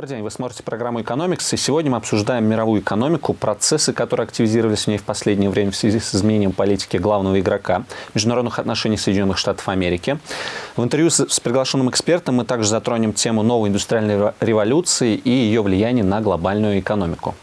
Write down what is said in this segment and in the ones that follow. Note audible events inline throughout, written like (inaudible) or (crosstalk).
Добрый день, вы смотрите программу «Экономикс», и сегодня мы обсуждаем мировую экономику, процессы, которые активизировались в ней в последнее время в связи с изменением политики главного игрока международных отношений Соединенных Штатов Америки. В интервью с, приглашенным экспертом мы также затронем тему новой индустриальной революции и ее влияние на глобальную экономику.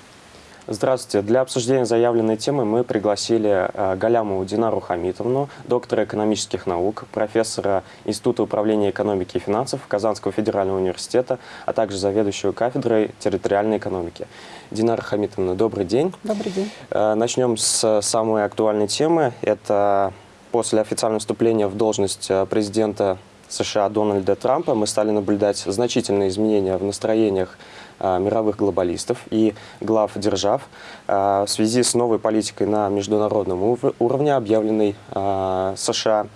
Здравствуйте. Для обсуждения заявленной темы мы пригласили э, Галямову Динару Хамитовну, доктора экономических наук, профессора Института управления экономики и финансов Казанского федерального университета, а также заведующую кафедрой территориальной экономики. Динара Хамитовна, добрый день. Добрый день. Э, начнем с самой актуальной темы. Это после официального вступления в должность э, президента США Дональда Трампа мы стали наблюдать значительные изменения в настроениях мировых глобалистов и глав держав а, в связи с новой политикой на международном уровне, объявленной а, США.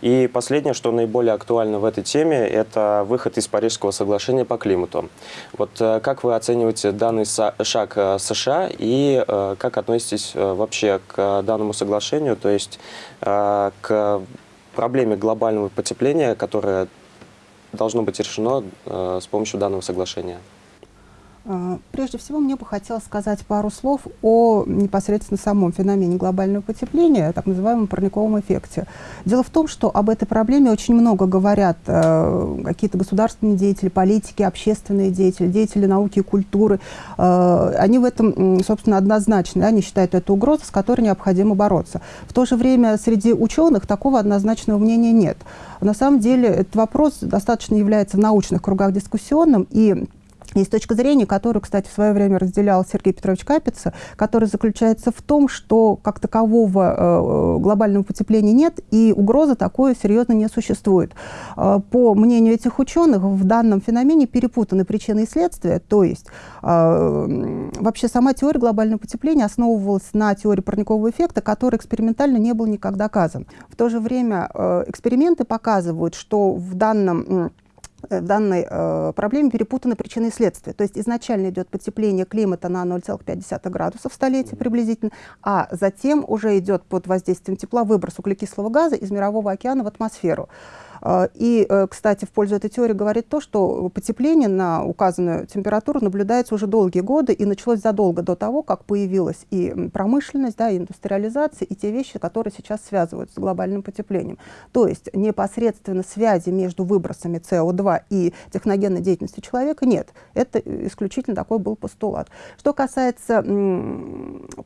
И последнее, что наиболее актуально в этой теме, это выход из Парижского соглашения по климату. Вот как вы оцениваете данный шаг США и как относитесь вообще к данному соглашению, то есть к проблеме глобального потепления, которое должно быть решено с помощью данного соглашения? А, прежде всего, мне бы хотелось сказать пару слов о непосредственно самом феномене глобального потепления, так называемом парниковом эффекте. Дело в том, что об этой проблеме очень много говорят э, какие-то государственные деятели, политики, общественные деятели, деятели науки и культуры. Э, они в этом, собственно, однозначны. Они считают это угрозой, с которой необходимо бороться. В то же время среди ученых такого однозначного мнения нет. На самом деле этот вопрос достаточно является в научных кругах дискуссионным, и есть точка зрения, которую, кстати, в свое время разделял Сергей Петрович Капица, которая заключается в том, что как такового э, глобального потепления нет, и угрозы такой серьезно не существует. Э, по мнению этих ученых, в данном феномене перепутаны причины и следствия, то есть э, вообще сама теория глобального потепления основывалась на теории парникового эффекта, который экспериментально не был никак доказан. В то же время э, эксперименты показывают, что в данном в данной э, проблеме перепутаны причины и следствия. То есть изначально идет потепление климата на 0,5 градусов в столетие приблизительно, а затем уже идет под воздействием тепла выброс углекислого газа из мирового океана в атмосферу. А, и, э, кстати, в пользу этой теории говорит то, что потепление на указанную температуру наблюдается уже долгие годы и началось задолго до того, как появилась и промышленность, да, и индустриализация, и те вещи, которые сейчас связываются с глобальным потеплением. То есть непосредственно связи между выбросами СО2 и техногенной деятельностью человека нет. Это исключительно такой был постулат. Что касается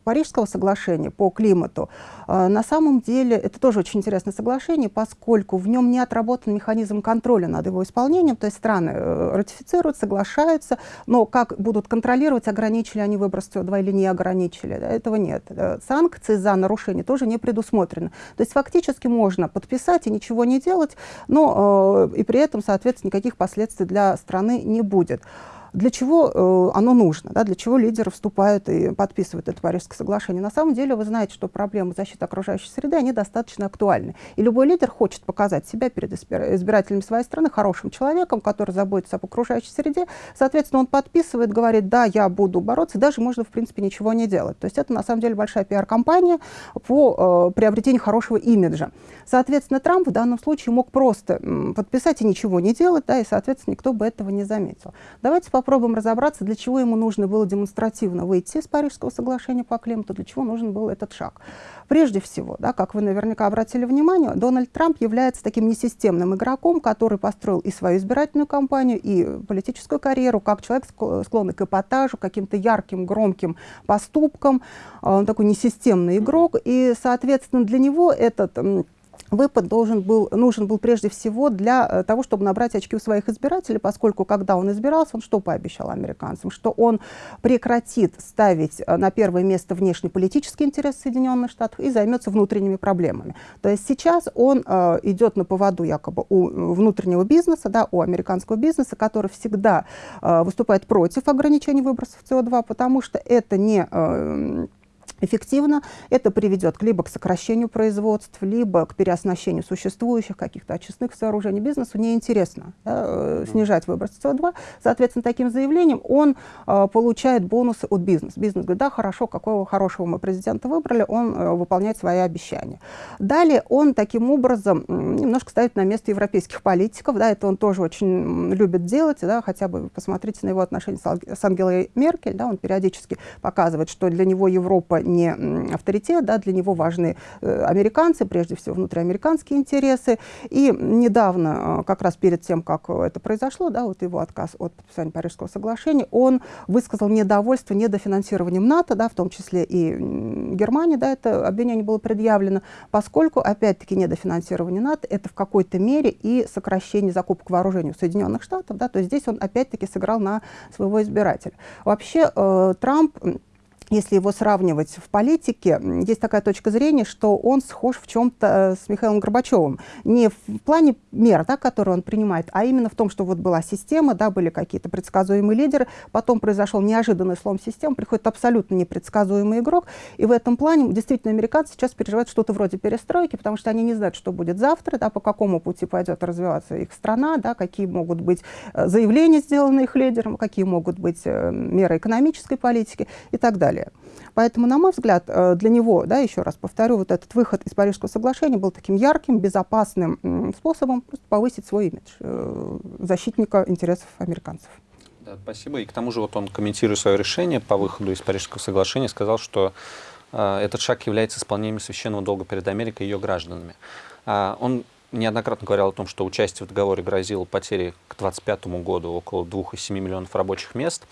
Парижского соглашения по климату, э, на самом деле это тоже очень интересное соглашение, поскольку в нем не отработано разработан механизм контроля над его исполнением, то есть страны э, ратифицируют, соглашаются, но как будут контролировать, ограничили они выброс СО2 или не ограничили, да, этого нет. Э, санкции за нарушение тоже не предусмотрены. То есть фактически можно подписать и ничего не делать, но э, и при этом, соответственно, никаких последствий для страны не будет для чего э, оно нужно, да, для чего лидеры вступают и подписывают это Парижское соглашение. На самом деле вы знаете, что проблемы защиты окружающей среды, они достаточно актуальны. И любой лидер хочет показать себя перед избирателями своей страны хорошим человеком, который заботится об окружающей среде. Соответственно, он подписывает, говорит, да, я буду бороться, даже можно, в принципе, ничего не делать. То есть это, на самом деле, большая пиар-компания по э, приобретению хорошего имиджа. Соответственно, Трамп в данном случае мог просто подписать и ничего не делать, да, и, соответственно, никто бы этого не заметил. Давайте попробуем разобраться, для чего ему нужно было демонстративно выйти из Парижского соглашения по климату, для чего нужен был этот шаг. Прежде всего, да, как вы наверняка обратили внимание, Дональд Трамп является таким несистемным игроком, который построил и свою избирательную кампанию, и политическую карьеру, как человек склонный к эпатажу, каким-то ярким, громким поступкам. Он такой несистемный игрок, и, соответственно, для него этот выпад должен был, нужен был прежде всего для э, того, чтобы набрать очки у своих избирателей, поскольку когда он избирался, он что пообещал американцам? Что он прекратит ставить э, на первое место внешнеполитический интерес Соединенных Штатов и займется внутренними проблемами. То есть сейчас он э, идет на поводу якобы у внутреннего бизнеса, да, у американского бизнеса, который всегда э, выступает против ограничений выбросов СО2, потому что это не... Э, эффективно, это приведет либо к сокращению производств, либо к переоснащению существующих каких-то очистных сооружений. Бизнесу неинтересно да, э, снижать выброс СО2. Соответственно, таким заявлением он э, получает бонусы от бизнеса. Бизнес говорит, да, хорошо, какого хорошего мы президента выбрали, он э, выполняет свои обещания. Далее он таким образом немножко ставит на место европейских политиков, да, это он тоже очень любит делать, да, хотя бы посмотрите на его отношения с Ангелой Меркель, да, он периодически показывает, что для него Европа не авторитет, да, для него важны э, американцы, прежде всего внутриамериканские интересы. И недавно, э, как раз перед тем, как это произошло, да, вот его отказ от подписания Парижского соглашения, он высказал недовольство недофинансированием НАТО, да, в том числе и Германии, да, это обвинение было предъявлено, поскольку, опять-таки, недофинансирование НАТО это в какой-то мере и сокращение закупок вооружений у Соединенных Штатов, да, то есть здесь он опять-таки сыграл на своего избирателя. Вообще э, Трамп если его сравнивать в политике, есть такая точка зрения, что он схож в чем-то э, с Михаилом Горбачевым. Не в плане мер, да, которые он принимает, а именно в том, что вот была система, да, были какие-то предсказуемые лидеры, потом произошел неожиданный слом системы, приходит абсолютно непредсказуемый игрок, и в этом плане действительно американцы сейчас переживают что-то вроде перестройки, потому что они не знают, что будет завтра, да, по какому пути пойдет развиваться их страна, да, какие могут быть э, заявления, сделанные их лидером, какие могут быть э, меры экономической политики и так далее далее. Поэтому, на мой взгляд, э, для него, да, еще раз повторю, вот этот выход из Парижского соглашения был таким ярким, безопасным способом просто повысить свой имидж э, защитника интересов американцев. Да, спасибо. И к тому же вот он, комментируя свое решение по выходу из Парижского соглашения, сказал, что э, этот шаг является исполнением священного долга перед Америкой и ее гражданами. А, он неоднократно говорил о том, что участие в договоре грозило потерей к 2025 году около 2,7 миллионов рабочих мест.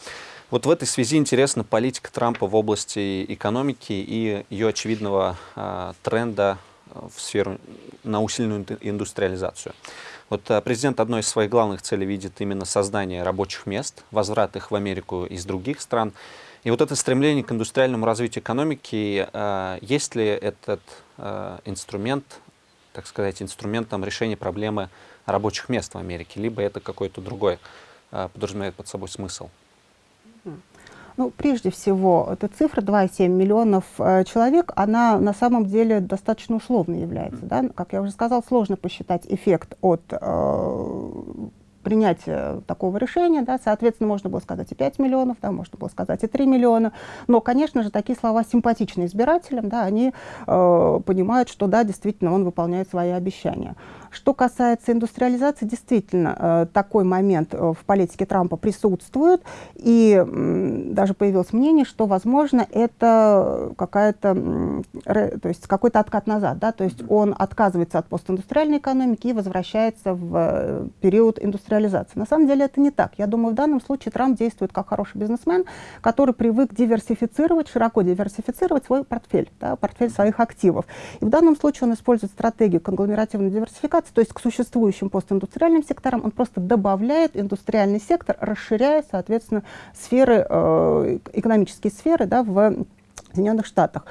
Вот в этой связи интересна политика Трампа в области экономики и ее очевидного а, тренда в сферу на усиленную индустриализацию. Вот а, президент одной из своих главных целей видит именно создание рабочих мест, возврат их в Америку из других стран. И вот это стремление к индустриальному развитию экономики, а, есть ли этот а, инструмент, так сказать, инструментом решения проблемы рабочих мест в Америке, либо это какой-то другой а, подразумевает под собой смысл? Ну, прежде всего, эта цифра 2,7 миллионов э, человек, она на самом деле достаточно условной является. Да? Как я уже сказала, сложно посчитать эффект от э, принятия такого решения, да, соответственно, можно было сказать и 5 миллионов, да, можно было сказать и 3 миллиона, но, конечно же, такие слова симпатичны избирателям, да, они э, понимают, что, да, действительно, он выполняет свои обещания. Что касается индустриализации, действительно, э, такой момент э, в политике Трампа присутствует, и даже появилось мнение, что, возможно, это какая-то, то есть какой-то откат назад, да, то есть он отказывается от постиндустриальной экономики и возвращается в э, период индустриализации. На самом деле это не так. Я думаю, в данном случае Трамп действует как хороший бизнесмен, который привык диверсифицировать, широко диверсифицировать свой портфель, да, портфель своих активов. И в данном случае он использует стратегию конгломеративной диверсификации, то есть к существующим постиндустриальным секторам, он просто добавляет индустриальный сектор, расширяя, соответственно, сферы, э, экономические сферы да, в Соединенных Штатах.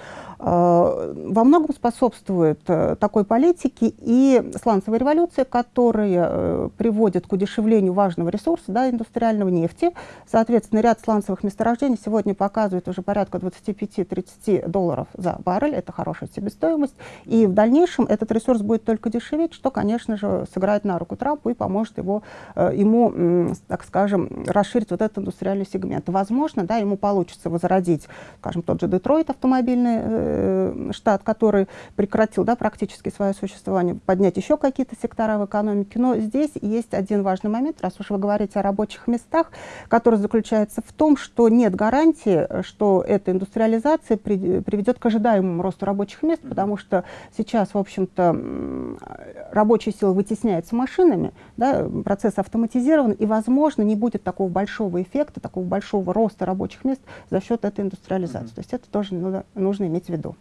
Э, во многом способствует э, такой политике и сланцевая революция, которая э, приводит к удешевлению важного ресурса, да, индустриального нефти. Соответственно, ряд сланцевых месторождений сегодня показывает уже порядка 25-30 долларов за баррель. Это хорошая себестоимость. И в дальнейшем этот ресурс будет только дешеветь, что, конечно же, сыграет на руку Трампу и поможет его, ему, так скажем, расширить вот этот индустриальный сегмент. Возможно, да, ему получится возродить, скажем, тот же Детройт автомобильный Э, штат, который прекратил да, практически свое существование, поднять еще какие-то сектора в экономике. Но здесь есть один важный момент, раз уж вы говорите о рабочих местах, который заключается в том, что нет гарантии, что эта индустриализация при, приведет к ожидаемому росту рабочих мест, потому что сейчас, в общем-то, рабочая сила вытесняется машинами, да, процесс автоматизирован, и, возможно, не будет такого большого эффекта, такого большого роста рабочих мест за счет этой индустриализации. Mm -hmm. То есть это тоже нужно, нужно иметь в виду?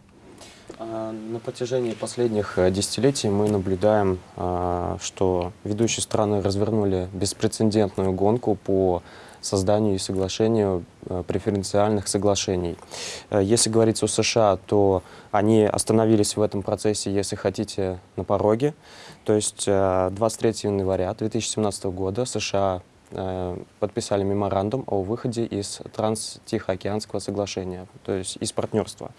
А, на протяжении последних э, десятилетий мы наблюдаем, а, что ведущие страны развернули беспрецедентную гонку по созданию и соглашению э, преференциальных соглашений. Э, если говорить о США, то они остановились в этом процессе, если хотите, на пороге. То есть 23 января 2017 года США подписали меморандум о выходе из Транс-Тихоокеанского соглашения, то есть из партнерства.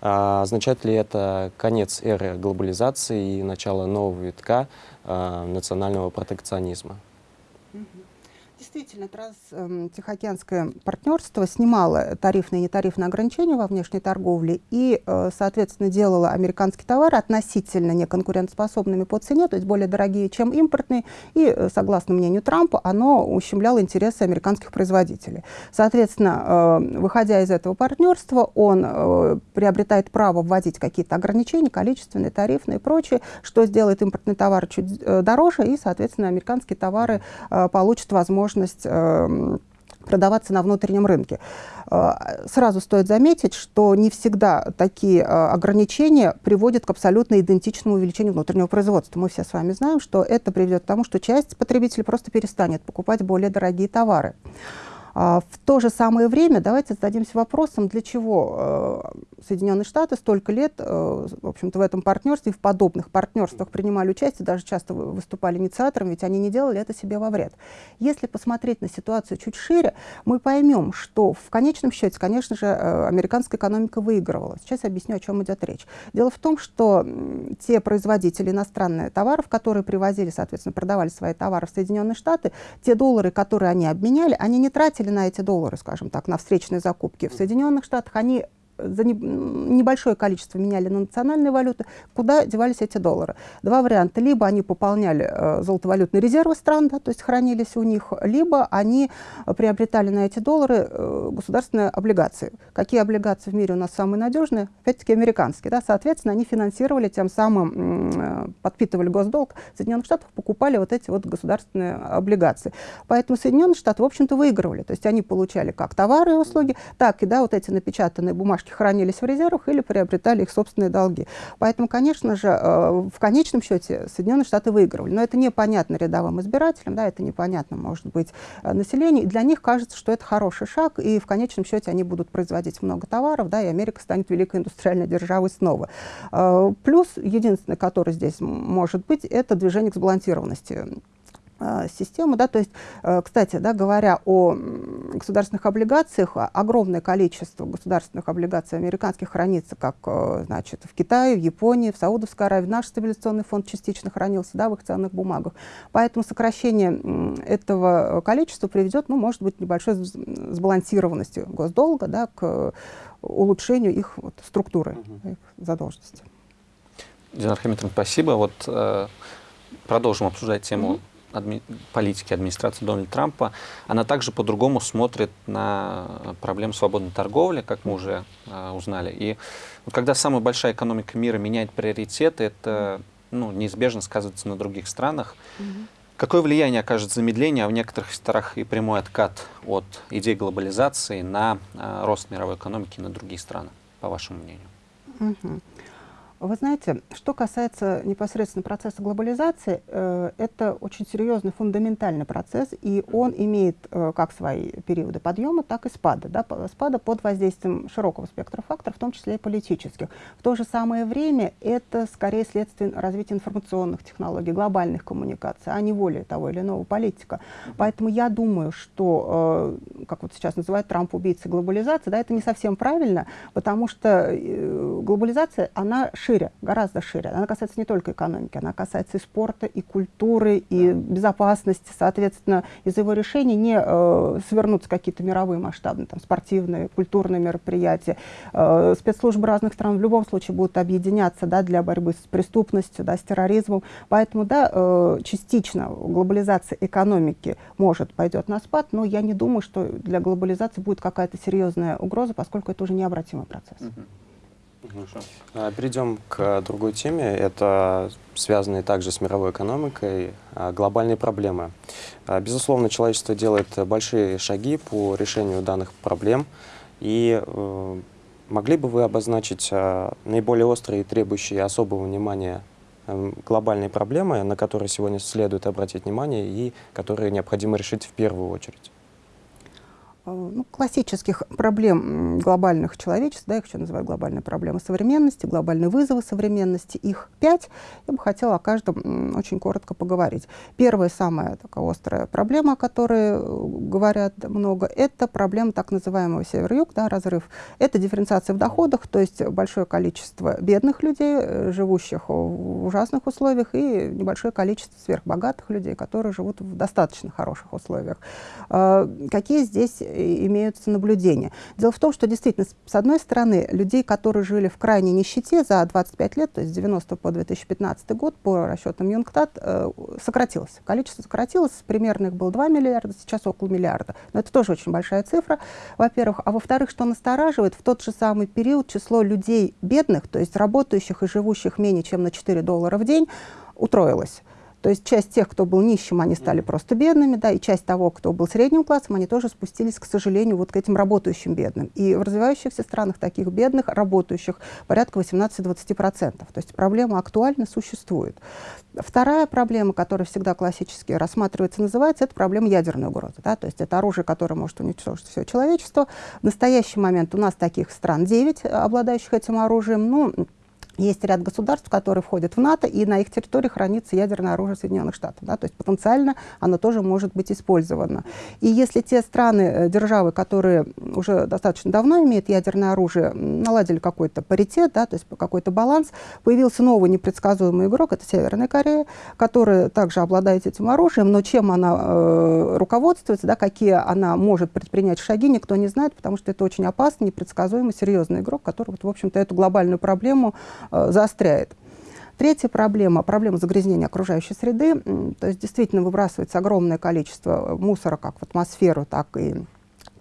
А, означает ли это конец эры глобализации и начало нового витка а, национального протекционизма? Действительно, транс-тихоокеанское партнерство снимало тарифные и нетарифные ограничения во внешней торговле и, э, соответственно, делало американские товары относительно неконкурентоспособными по цене, то есть более дорогие, чем импортные, и, э, согласно мнению Трампа, оно ущемляло интересы американских производителей. Соответственно, э, выходя из этого партнерства, он приобретает право вводить какие-то ограничения, количественные, тарифные и прочее, что сделает импортные товары чуть дороже, и, соответственно, американские товары получат возможность возможность эм, продаваться на внутреннем рынке. Э, сразу стоит заметить, что не всегда такие э, ограничения приводят к абсолютно идентичному увеличению внутреннего производства. Мы все с вами знаем, что это приведет к тому, что часть потребителей просто перестанет покупать более дорогие товары. А, в то же самое время давайте зададимся вопросом, для чего э, Соединенные Штаты столько лет э, в, общем-то, в этом партнерстве, в подобных партнерствах принимали участие, даже часто выступали инициатором, ведь они не делали это себе во вред. Если посмотреть на ситуацию чуть шире, мы поймем, что в конечном счете, конечно же, э, американская экономика выигрывала. Сейчас я объясню, о чем идет речь. Дело в том, что те производители иностранных товаров, которые привозили, соответственно, продавали свои товары в Соединенные Штаты, те доллары, которые они обменяли, они не тратили тратили на эти доллары, скажем так, на встречные закупки в Соединенных Штатах, они за небольшое количество меняли на национальные валюты, куда девались эти доллары. Два варианта. Либо они пополняли э, золотовалютные резервы стран, да, то есть хранились у них, либо они приобретали на эти доллары э, государственные облигации. Какие облигации в мире у нас самые надежные? Опять-таки американские. Да, соответственно, они финансировали, тем самым э, подпитывали госдолг Соединенных Штатов, покупали вот эти вот государственные облигации. Поэтому Соединенные Штаты, в общем-то, выигрывали. То есть они получали как товары и услуги, так и да, вот эти напечатанные бумажки бумажки хранились в резервах или приобретали их собственные долги. Поэтому, конечно же, э, в конечном счете Соединенные Штаты выигрывали. Но это непонятно рядовым избирателям, да, это непонятно, может быть, э, населению. И для них кажется, что это хороший шаг, и в конечном счете они будут производить много товаров, да, и Америка станет великой индустриальной державой снова. Э, плюс, единственное, который здесь может быть, это движение к сбалансированности систему. Да, то есть, э, кстати, да, говоря о государственных облигациях, огромное количество государственных облигаций американских хранится как э, значит, в Китае, в Японии, в Саудовской Аравии. Наш стабилизационный фонд частично хранился да, в их ценных бумагах. Поэтому сокращение этого количества приведет, ну, может быть, небольшой сбалансированности госдолга да, к улучшению их вот, структуры, угу. их задолженности. Динар Хамитовна, спасибо. Вот э, продолжим обсуждать тему угу адми политики администрации Дональда Трампа, она также по-другому смотрит на проблему свободной торговли, как мы уже э, узнали. И вот когда самая большая экономика мира меняет приоритеты, это ну, неизбежно сказывается на других странах. -hmm. Какое влияние окажет замедление, а в некоторых секторах и прямой откат от идей глобализации на э, рост мировой экономики на другие страны, по вашему мнению? -hmm. Вы знаете, что касается непосредственно процесса глобализации, э, это очень серьезный фундаментальный процесс, и он имеет э, как свои периоды подъема, так и спада. Да, спада под воздействием широкого спектра факторов, в том числе и политических. В то же самое время это скорее следствие развития информационных технологий, глобальных коммуникаций, а не воли того или иного политика. Поэтому я думаю, что, э, как вот сейчас называют Трамп убийцей глобализации, да, это не совсем правильно, потому что глобализация, она шире шире, гораздо шире. Она касается не только экономики, она касается и спорта, и культуры, и безопасности. Соответственно, из его решений не э, свернутся какие-то мировые масштабные там, спортивные, культурные мероприятия. Э, спецслужбы разных стран в любом случае будут объединяться да, для борьбы с преступностью, да, с терроризмом. Поэтому да, э, частично глобализация экономики может пойдет на спад, но я не думаю, что для глобализации будет какая-то серьезная угроза, поскольку это уже необратимый процесс. Mm -hmm. А, перейдем к другой теме. Это связанные также с мировой экономикой а, глобальные проблемы. А, безусловно, человечество делает большие шаги по решению данных проблем. И э, могли бы вы обозначить наиболее острые и требующие особого внимания эм, глобальные проблемы, на которые сегодня следует обратить внимание и которые необходимо решить в первую очередь? Ну, классических проблем глобальных человечества, да, их еще называют глобальные проблемы современности, глобальные вызовы современности, их пять. Я бы хотела о каждом очень коротко поговорить. Первая, самая такая острая проблема, о которой э, говорят много, это проблема так называемого север-юг, да, разрыв. Это дифференциация в доходах, то есть большое количество бедных людей, э, живущих в ужасных условиях, и небольшое количество сверхбогатых людей, которые живут в достаточно хороших условиях. Какие здесь имеются наблюдения. Дело в том, что действительно, с одной стороны, людей, которые жили в крайней нищете за 25 лет, то есть с 90 по 2015 год, по расчетам Юнгтат, э, сократилось. Количество сократилось, примерно их было 2 миллиарда, сейчас около миллиарда. Но это тоже очень большая цифра, во-первых. А во-вторых, что настораживает, в тот же самый период число людей бедных, то есть работающих и живущих менее чем на 4 доллара в день, утроилось. То есть часть тех, кто был нищим, они стали просто бедными, да, и часть того, кто был средним классом, они тоже спустились, к сожалению, вот к этим работающим бедным. И в развивающихся странах таких бедных, работающих, порядка 18-20%. То есть проблема актуально существует. Вторая проблема, которая всегда классически рассматривается, называется, это проблема ядерной угрозы. Да? То есть это оружие, которое может уничтожить все человечество. В настоящий момент у нас таких стран 9, обладающих этим оружием. Ну, есть ряд государств, которые входят в НАТО, и на их территории хранится ядерное оружие Соединенных Штатов. Да? То есть потенциально оно тоже может быть использовано. И если те страны, э, державы, которые уже достаточно давно имеют ядерное оружие, наладили какой-то паритет, да, то есть какой-то баланс, появился новый непредсказуемый игрок, это Северная Корея, которая также обладает этим оружием, но чем она э, руководствуется, да, какие она может предпринять шаги, никто не знает, потому что это очень опасный, непредсказуемый, серьезный игрок, который, вот, в общем-то, эту глобальную проблему заостряет. Третья проблема – проблема загрязнения окружающей среды. То есть действительно выбрасывается огромное количество мусора как в атмосферу, так и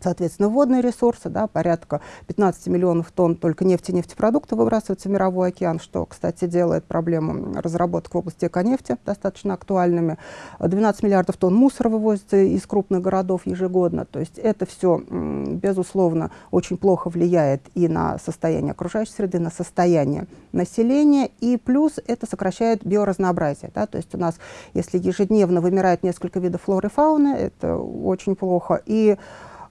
Соответственно, водные ресурсы, да, порядка 15 миллионов тонн только нефти и нефтепродуктов выбрасываются в мировой океан, что, кстати, делает проблему разработок в области эконефти достаточно актуальными. 12 миллиардов тонн мусора вывозится из крупных городов ежегодно. То есть это все, безусловно, очень плохо влияет и на состояние окружающей среды, на состояние населения. И плюс это сокращает биоразнообразие. Да? То есть у нас, если ежедневно вымирает несколько видов флоры и фауны, это очень плохо. И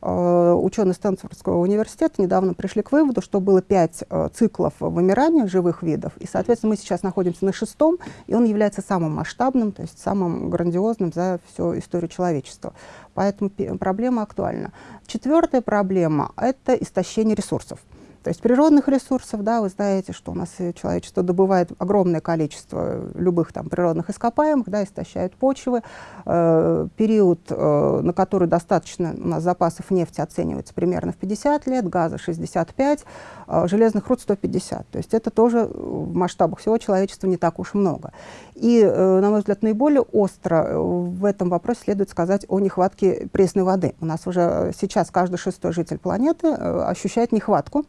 ученые Стэнфордского университета недавно пришли к выводу, что было пять э, циклов вымирания живых видов, и, соответственно, мы сейчас находимся на шестом, и он является самым масштабным, то есть самым грандиозным за всю историю человечества. Поэтому проблема актуальна. Четвертая проблема – это истощение ресурсов. То есть природных ресурсов, да, вы знаете, что у нас человечество добывает огромное количество любых там природных ископаемых, да, истощают почвы. Э, период, э, на который достаточно у нас запасов нефти оценивается примерно в 50 лет, газа 65, э, железных руд 150. То есть это тоже в масштабах всего человечества не так уж много. И, э, на мой взгляд, наиболее остро в этом вопросе следует сказать о нехватке пресной воды. У нас уже сейчас каждый шестой житель планеты э, ощущает нехватку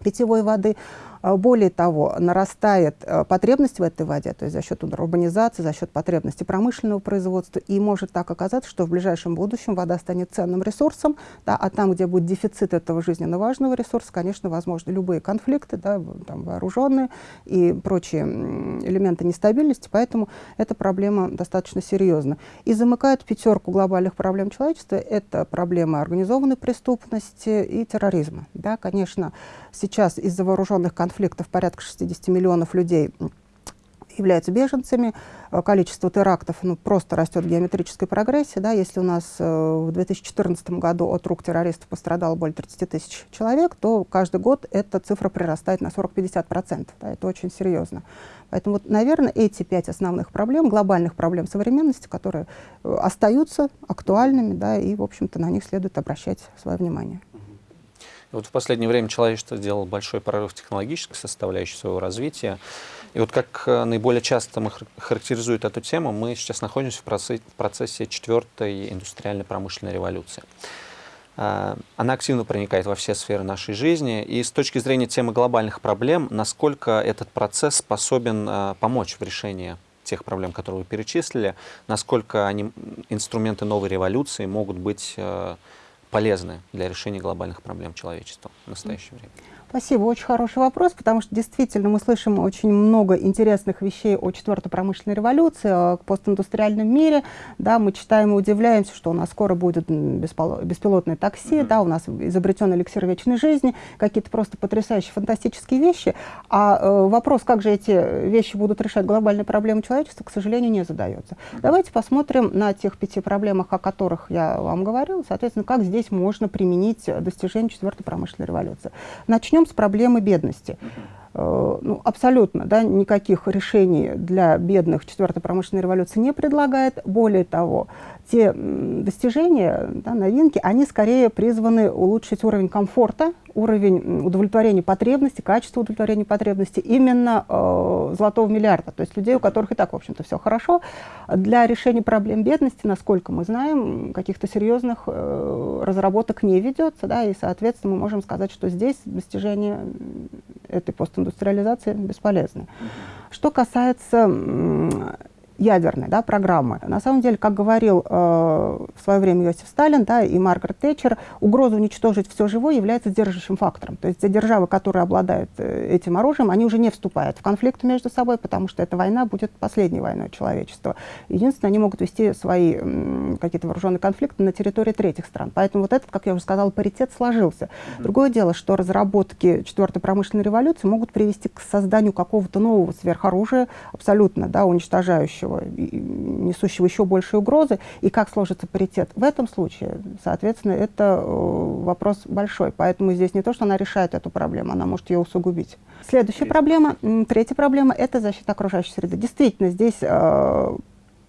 питьевой воды. А, более того, нарастает а, потребность в этой воде, то есть за счет урбанизации, за счет потребности промышленного производства, и может так оказаться, что в ближайшем будущем вода станет ценным ресурсом, да, а там, где будет дефицит этого жизненно важного ресурса, конечно, возможны любые конфликты, да, там, вооруженные и прочие элементы нестабильности, поэтому эта проблема достаточно серьезна. И замыкает пятерку глобальных проблем человечества – это проблемы организованной преступности и терроризма. Да, конечно, сейчас из-за вооруженных конфликтов порядка 60 миллионов людей являются беженцами. Э, количество терактов ну, просто растет в геометрической прогрессии. Да? Если у нас э, в 2014 году от рук террористов пострадало более 30 тысяч человек, то каждый год эта цифра прирастает на 40-50%. Да? Это очень серьезно. Поэтому, вот, наверное, эти пять основных проблем, глобальных проблем современности, которые э, остаются актуальными, да, и, в общем-то, на них следует обращать свое внимание. Вот в последнее время человечество сделало большой прорыв технологической составляющей своего развития. И вот как э, наиболее часто мы характеризуем эту тему, мы сейчас находимся в процессе, четвертой индустриально-промышленной революции. А, она активно проникает во все сферы нашей жизни. И с точки зрения темы глобальных проблем, насколько этот процесс способен а, помочь в решении тех проблем, которые вы перечислили, насколько они, инструменты новой революции могут быть э, полезны для решения глобальных проблем человечества в настоящее время? Спасибо, очень хороший вопрос, потому что действительно мы слышим очень много интересных вещей о четвертой промышленной революции, о постиндустриальном мире. Да, мы читаем и удивляемся, что у нас скоро будет беспилотное такси, mm -hmm. да, у нас изобретен эликсир вечной жизни, какие-то просто потрясающие, фантастические вещи. А э, вопрос, как же эти вещи будут решать глобальные проблемы человечества, к сожалению, не задается. Mm -hmm. Давайте посмотрим на тех пяти проблемах, о которых я вам говорила, соответственно, как здесь можно применить достижение четвертой промышленной революции. Начнем начнем с проблемы бедности. Э, ну, абсолютно да, никаких решений для бедных четвертой промышленной революции не предлагает. Более того, те достижения, да, новинки, они скорее призваны улучшить уровень комфорта, уровень удовлетворения потребностей, качество удовлетворения потребностей именно э, золотого миллиарда, то есть людей, у которых и так, в общем-то, все хорошо. Для решения проблем бедности, насколько мы знаем, каких-то серьезных э, разработок не ведется, да, и, соответственно, мы можем сказать, что здесь достижения этой постиндустриализации бесполезны. Что касается ядерной да, программы. На самом деле, как говорил э, в свое время Иосиф Сталин да, и Маргарет Тэтчер, угроза уничтожить все живое является держащим фактором. То есть те державы, которые обладают э, этим оружием, они уже не вступают в конфликт между собой, потому что эта война будет последней войной человечества. Единственное, они могут вести свои какие-то вооруженные конфликты на территории третьих стран. Поэтому вот этот, как я уже сказала, паритет сложился. Другое дело, что разработки четвертой промышленной революции могут привести к созданию какого-то нового сверхоружия, абсолютно да, уничтожающего будущего, несущего еще большие угрозы, и как сложится паритет. В этом случае, соответственно, это э, вопрос большой. Поэтому здесь не то, что она решает эту проблему, она может ее усугубить. Следующая проблема, третья проблема – это защита окружающей среды. Действительно, здесь э,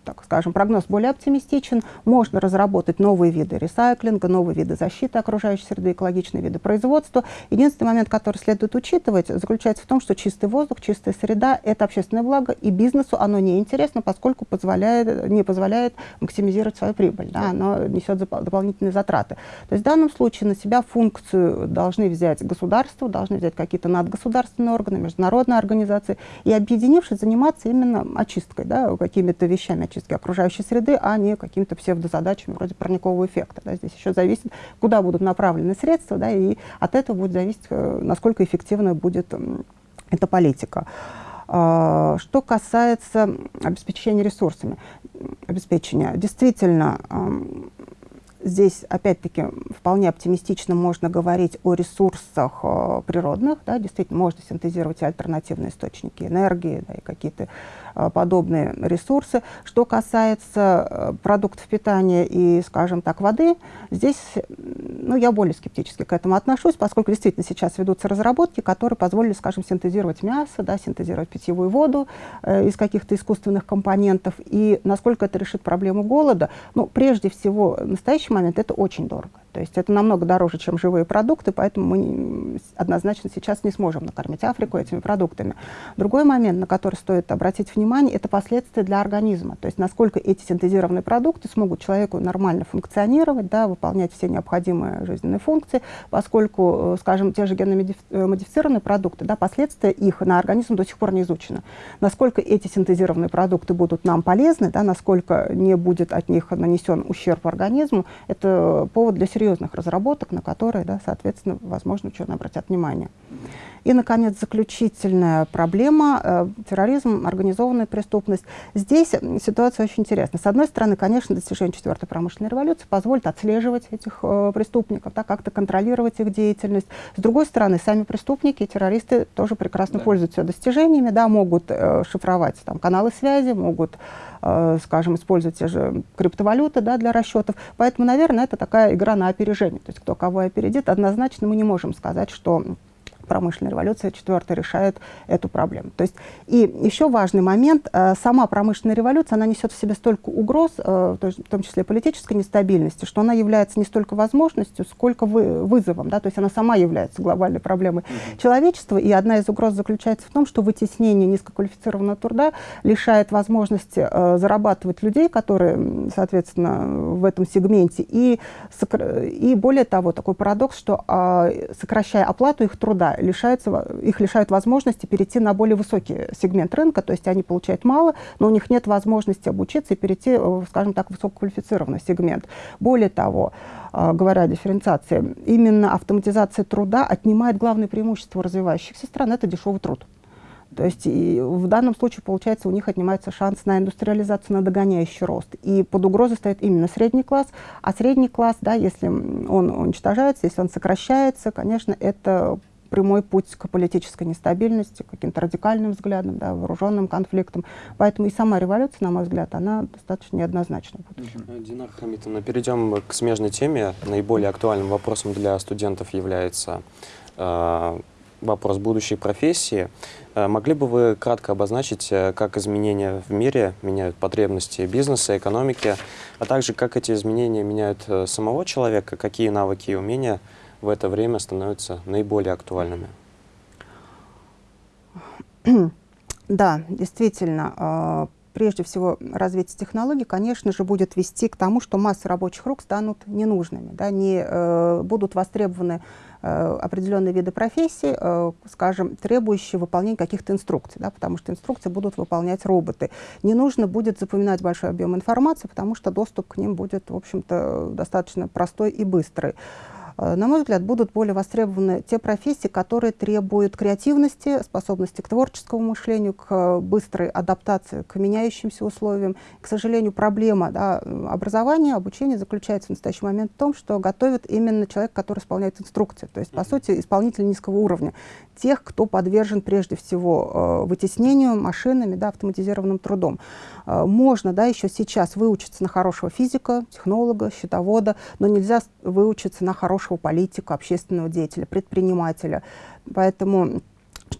так скажем, прогноз более оптимистичен. Можно разработать новые виды ресайклинга, новые виды защиты окружающей среды, экологичные виды производства. Единственный момент, который следует учитывать, заключается в том, что чистый воздух, чистая среда – это общественное благо, и бизнесу оно не интересно, поскольку позволяет, не позволяет максимизировать свою прибыль. Да, оно несет дополнительные затраты. То есть в данном случае на себя функцию должны взять государство, должны взять какие-то надгосударственные органы, международные организации, и объединившись, заниматься именно очисткой, да, какими-то вещами, очистки окружающей среды, а не какими-то псевдозадачами вроде парникового эффекта. Да. Здесь еще зависит, куда будут направлены средства, да, и от этого будет зависеть, э, насколько эффективна будет эта политика. А, что касается обеспечения ресурсами, обеспечения, действительно, Здесь, опять-таки, вполне оптимистично можно говорить о ресурсах э, природных. Да, действительно, можно синтезировать альтернативные источники энергии да, и какие-то подобные ресурсы. Что касается э, продуктов питания и, скажем так, воды, здесь ну, я более скептически к этому отношусь, поскольку действительно сейчас ведутся разработки, которые позволили, скажем, синтезировать мясо, да, синтезировать питьевую воду э, из каких-то искусственных компонентов. И насколько это решит проблему голода, ну, прежде всего, в настоящий момент это очень дорого. То есть это намного дороже, чем живые продукты, поэтому мы однозначно сейчас не сможем накормить Африку этими продуктами. Другой момент, на который стоит обратить внимание, это последствия для организма. То есть насколько эти синтезированные продукты смогут человеку нормально функционировать, да, выполнять все необходимые жизненные функции, поскольку, э, скажем, те же генно-модифицированные э, продукты, да, последствия их на организм до сих пор не изучены. Насколько эти синтезированные продукты будут нам полезны, да, насколько не будет от них нанесен ущерб организму, это повод для серьезных разработок, на которые, да, соответственно, возможно, ученые обратят внимание. И, наконец, заключительная проблема э, – терроризм, организованная преступность. Здесь ситуация очень интересная. С одной стороны, конечно, достижение четвертой промышленной революции позволит отслеживать этих э, преступников, да, как-то контролировать их деятельность. С другой стороны, сами преступники, террористы тоже прекрасно да. пользуются достижениями, да, могут э, шифровать там, каналы связи, могут э, скажем, использовать те же криптовалюты да, для расчетов. Поэтому, наверное, это такая игра на опережение. То есть кто кого опередит, однозначно мы не можем сказать, что промышленная революция, четвертая решает эту проблему. То есть, и еще важный момент, э, сама промышленная революция, она несет в себе столько угроз, э, в том числе политической нестабильности, что она является не столько возможностью, сколько вы, вызовом, да, то есть она сама является глобальной проблемой mm -hmm. человечества, и одна из угроз заключается в том, что вытеснение низкоквалифицированного труда лишает возможности э, зарабатывать людей, которые, соответственно, в этом сегменте, и, и более того, такой парадокс, что сокращая оплату их труда, лишаются, их лишают возможности перейти на более высокий сегмент рынка, то есть они получают мало, но у них нет возможности обучиться и перейти, скажем так, в высококвалифицированный сегмент. Более того, говоря о дифференциации, именно автоматизация труда отнимает главное преимущество развивающихся стран – это дешевый труд. То есть и в данном случае, получается, у них отнимается шанс на индустриализацию, на догоняющий рост. И под угрозой стоит именно средний класс. А средний класс, да, если он уничтожается, если он сокращается, конечно, это прямой путь к политической нестабильности, к каким-то радикальным взглядам, да, вооруженным конфликтам. Поэтому и сама революция, на мой взгляд, она достаточно неоднозначна. Динар Хамитовна, перейдем к смежной теме. Наиболее актуальным вопросом для студентов является э, вопрос будущей профессии. Э, могли бы вы кратко обозначить, э, как изменения в мире меняют потребности бизнеса, экономики, а также как эти изменения меняют э, самого человека, какие навыки и умения в это время становятся наиболее актуальными? (clears throat) Да, действительно, прежде всего развитие технологий, конечно же, будет вести к тому, что массы рабочих рук станут ненужными, да, не э, будут востребованы э, определенные виды профессий, э, скажем, требующие выполнения каких-то инструкций, да, потому что инструкции будут выполнять роботы. Не нужно будет запоминать большой объем информации, потому что доступ к ним будет, в общем-то, достаточно простой и быстрый. Э, на мой взгляд, будут более востребованы те профессии, которые требуют креативности, способности к творческому мышлению, к быстрой адаптации к меняющимся условиям. К сожалению, проблема да, образования, обучения заключается в настоящий момент в том, что готовят именно человек, который исполняет инструкции. То есть, по сути, исполнитель низкого уровня. Тех, кто подвержен прежде всего э, вытеснению машинами, да, автоматизированным трудом. Э, можно да, еще сейчас выучиться на хорошего физика, технолога, счетовода, но нельзя выучиться на хорошего политика, общественного деятеля, предпринимателя. Поэтому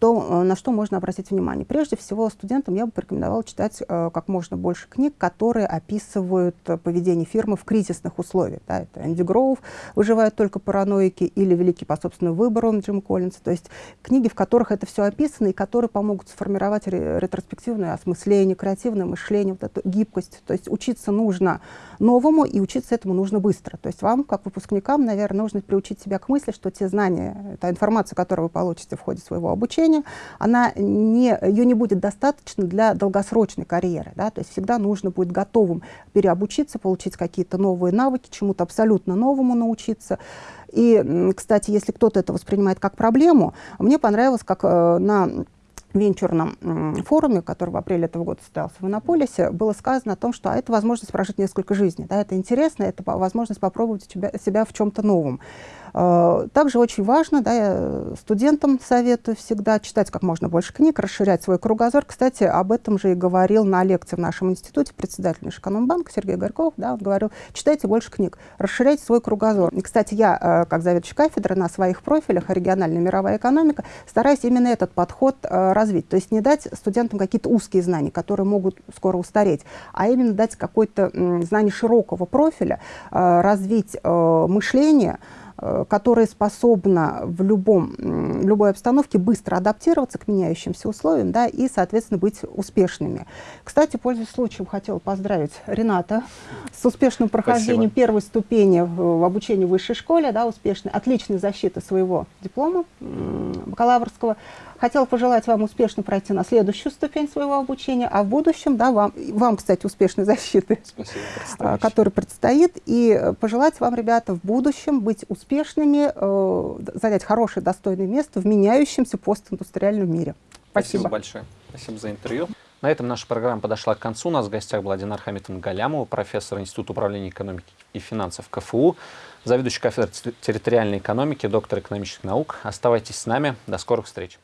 что, э, на что можно обратить внимание? Прежде всего, студентам я бы порекомендовала читать э, как можно больше книг, которые описывают э, поведение фирмы в кризисных условиях. Да, это Энди Гроув «Выживают только параноики» или «Великий по собственному выбору» Джим Коллинса. То есть книги, в которых это все описано и которые помогут сформировать ретроспективное осмысление, креативное мышление, вот эту гибкость. То есть учиться нужно новому и учиться этому нужно быстро. То есть вам, как выпускникам, наверное, нужно приучить себя к мысли, что те знания, та информация, которую вы получите в ходе своего обучения, обучения, она не, ее не будет достаточно для долгосрочной карьеры. Да? То есть всегда нужно будет готовым переобучиться, получить какие-то новые навыки, чему-то абсолютно новому научиться. И, кстати, если кто-то это воспринимает как проблему, мне понравилось, как э, на венчурном форуме, который в апреле этого года состоялся в Иннополисе, было сказано о том, что а, это возможность прожить несколько жизней. Да, это интересно, это возможность попробовать себя, себя в чем-то новом. Э, также очень важно, да, я студентам советую всегда читать как можно больше книг, расширять свой кругозор. Кстати, об этом же и говорил на лекции в нашем институте председатель Экономбанка Сергей Горьков. Да, он говорил, читайте больше книг, расширяйте свой кругозор. И, кстати, я, э, как заведующий кафедры, на своих профилях региональная мировая экономика стараюсь именно этот подход э, развить. То есть не дать студентам какие-то узкие знания, которые могут скоро устареть, а именно дать какое-то знание широкого профиля, развить мышление, которая способна в, любом, в любой обстановке быстро адаптироваться к меняющимся условиям да, и, соответственно, быть успешными. Кстати, пользуясь случаем, хотела поздравить Рената с успешным прохождением Спасибо. первой ступени в, в обучении в высшей школе, да, успешной, отличной защиты своего диплома бакалаврского. Хотела пожелать вам успешно пройти на следующую ступень своего обучения, а в будущем, да, вам, вам кстати, успешной защиты, Спасибо, которая предстоит, и пожелать вам, ребята, в будущем быть успешными, э, занять хорошее, достойное место в меняющемся постиндустриальном мире. Спасибо. Спасибо большое. Спасибо за интервью. На этом наша программа подошла к концу. У нас в гостях была Динар Хамитовна Галямова, профессор Института управления экономики и финансов КФУ, заведующий кафедрой территориальной экономики, доктор экономических наук. Оставайтесь с нами. До скорых встреч.